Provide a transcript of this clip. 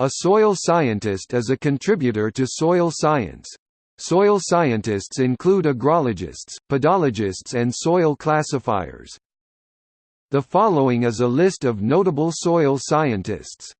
A soil scientist is a contributor to soil science. Soil scientists include agrologists, pedologists and soil classifiers. The following is a list of notable soil scientists.